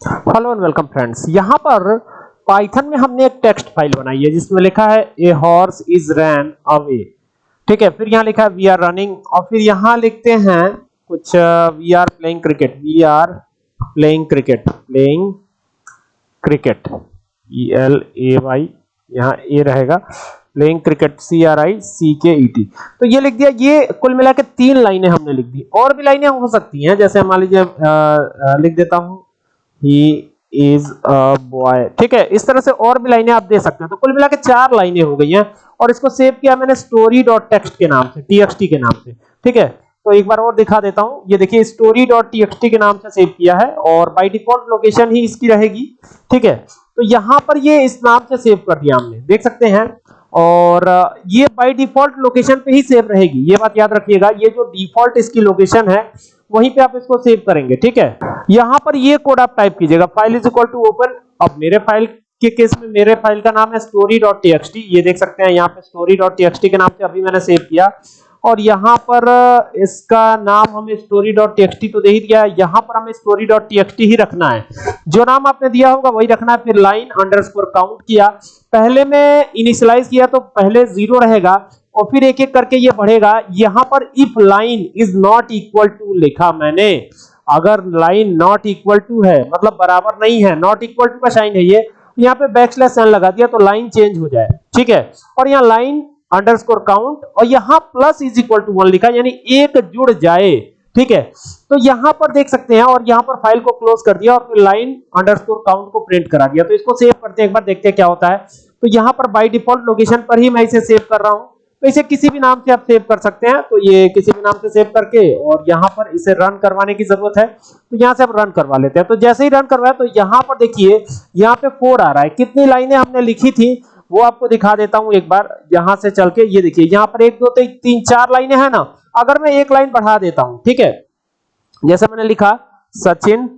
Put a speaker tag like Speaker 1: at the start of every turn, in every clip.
Speaker 1: Hello and welcome friends यहाँ पर Python में हमने एक टेक्स्ट फ़ाइल बनाई है, जिसमें लिखा है a horse is ran away ठीक है, फिर यहाँ लिखा है वी आर रनिंग और फिर यहाँ लिखते हैं कुछ we are playing cricket we are playing cricket playing cricket E L A Y यहाँ ए रहेगा. Playing cricket C R I C K E T तो ये लिख दिया, ये कुल मिला के तीन लाइनें हमने लिख दी। और भी लाइनें हो सकती हैं, जैसे मान लीजिए लिख देता हूँ ही इज़ अ बॉय ठीक है, इस तरह से और भी लाइनें आप दे सकते हैं। तो कुल मिला के चार लाइनें हो गई हैं और इसको सेव किया मैंने स्टोरी डॉट टेक्स्ट के नाम से टीएक्सटी के नाम से। ठीक है तो एक बार और दिखा देता हूँ। ये देखिए स्टोरी डॉट टीएक्सटी के नाम से सेव किया है और बाय डिफ़ॉल्ट लोकेशन ही इसकी रहेगी। ठीक है तो यहाँ पर ये इस नाम से सेव कर दिया हमने। देख सकते हैं, और ये बाय डिफ़ॉल्ट लोकेशन पे ही सेव रहेगी। ये बात याद रखिएगा, ये जो डिफ़ॉल्ट इसकी लोकेशन है, वहीं पे आप इसको सेव करेंगे। ठीक है यहाँ पर ये कोड आप टाइप कीजिएगा file is equal to open अब मेरे फ़ाइल के केस में मेरे फ़ाइल का नाम है story.txt ये देख सकते हैं, यहाँ पे story.txt के नाम से अभी मैंने सेव किया, और यहाँ पर इसका नाम हमें story.txt तो दे ही दिया है, यहाँ पर हमें story.txt ही रखना है। जो नाम आपने दिया होगा वही रखना है, फिर लाइन अंडरस्कोर काउंट किया। पहले में इनिशियलाइज किया तो पहले ज़ीरो रहेगा, और फिर एक एक करके ये बढ़ेगा। यहाँ पर if line is not equal to लिखा मैंने। अगर लाइन नॉट इक्वल टू है मतलब बराबर नहीं है नॉट इक्वल टू का साइन है ये यहाँ पे बैकस्लैश साइन लगा दिया तो लाइन चेंज हो जाए, ठीक है? और यहाँ लाइन अंडरस्कोर काउंट और यहाँ plus is equal to one लिखा, यानी एक जुड़ जाए, ठीक है? तो यहाँ पर देख सकते हैं और यहाँ पर फ़ाइल को क्लोज कर दिया और फिर लाइन अंडरस्कोर काउंट को प्रिंट करा दिया। तो इसको सेव करते हैं, एक बार देखते हैं क्या होता है। तो यहाँ पर बाय डिफ़ॉल्ट लोकेशन पर ही मैं इसे सेव कर रहा हूँ। तो इसे किसी भी नाम से आप सेव कर सकते हैं। तो ये किसी भी नाम से सेव करके और यहाँ पर इसे रन करवाने की ज़रूरत है। तो यहाँ से आप रन करवा लेते हैं। तो जैसे ही रन करवाया तो यहाँ पर देखिए, यहाँ पे फोर आ रहा है। कितनी लाइनें हमने लिखी थी, वो आपको दिखा देता हूँ एक बार। यहाँ से चल के ये देखिए, यहाँ पर एक, दो, तीन चार लाइनें हैं ना। अगर मैं एक लाइन बढ़ा देता हूँ, ठीक है? जैसे मैंने लिखा, Sachin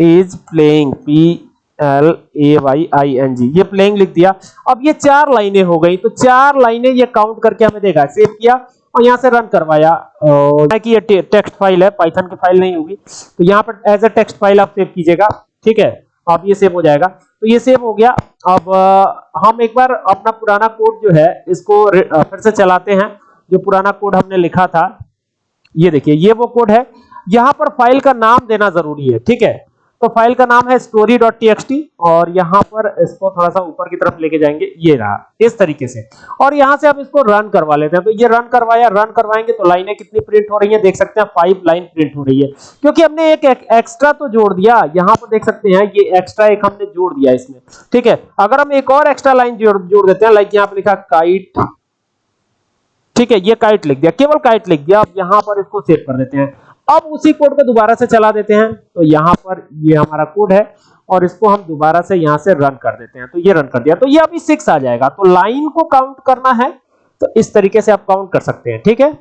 Speaker 1: is playing P L A Y I N G ये प्लेइंग लिख दिया। अब ये चार लाइनें हो गई। तो चार लाइनें ये काउंट करके हमें देगा सेव किया और यहाँ से रन करवाया। और कि ये टेक्स्ट फ़ाइल है। पाइथन की फ़ाइल नहीं होगी। तो यहाँ पर एज ए टेक्स्ट फ़ाइल आप सेव कीजिएगा। ठीक है? अब ये सेव हो जाएगा। तो ये सेव हो गया। अब हम एक बार अपना पुराना कोड जो है, इसको फिर से चलाते हैं। जो पुराना कोड हमने लिखा था। ये देखिए, ये वो कोड है। यहाँ पर फ़ाइल का नाम देना ज़रूरी है। ठीक है? तो फ़ाइल का नाम है story.txt और यहाँ पर इसको थोड़ा सा ऊपर की तरफ़ लेके जाएँगे। ये रहा इस तरीके से। और यहाँ से आप इसको रन करवा लेते हैं। तो ये रन करवाया रन करवाएँगे तो लाइनें कितनी प्रिंट हो रही है देख सकते हैं फाइव लाइन प्रिंट हो रही है। क्योंकि हमने एक, एक एक्स्ट्रा तो जोड़ दिया यहाँ पर देख सकते हैं ये एक्स्ट्रा एक हमने जोड़ दिया इसमें। ठीक है? अगर हम एक और एक्स्ट्रा लाइन जोड़ जोड़ देते हैं लाइक यहाँ पर लिखा काइट ठीक है? ये काइट लिख दिया केवल काइट लिख दिया। अब यहाँ पर इसको सेव कर देते हैं। अब उसी कोड को दोबारा से चला देते हैं। तो यहाँ पर ये हमारा कोड है और इसको हम दोबारा से यहाँ से रन कर देते हैं। तो ये रन कर दिया। तो ये अभी सिक्स आ जाएगा। तो लाइन को काउंट करना है। तो इस तरीके से आप काउंट कर सकते हैं। ठीक है?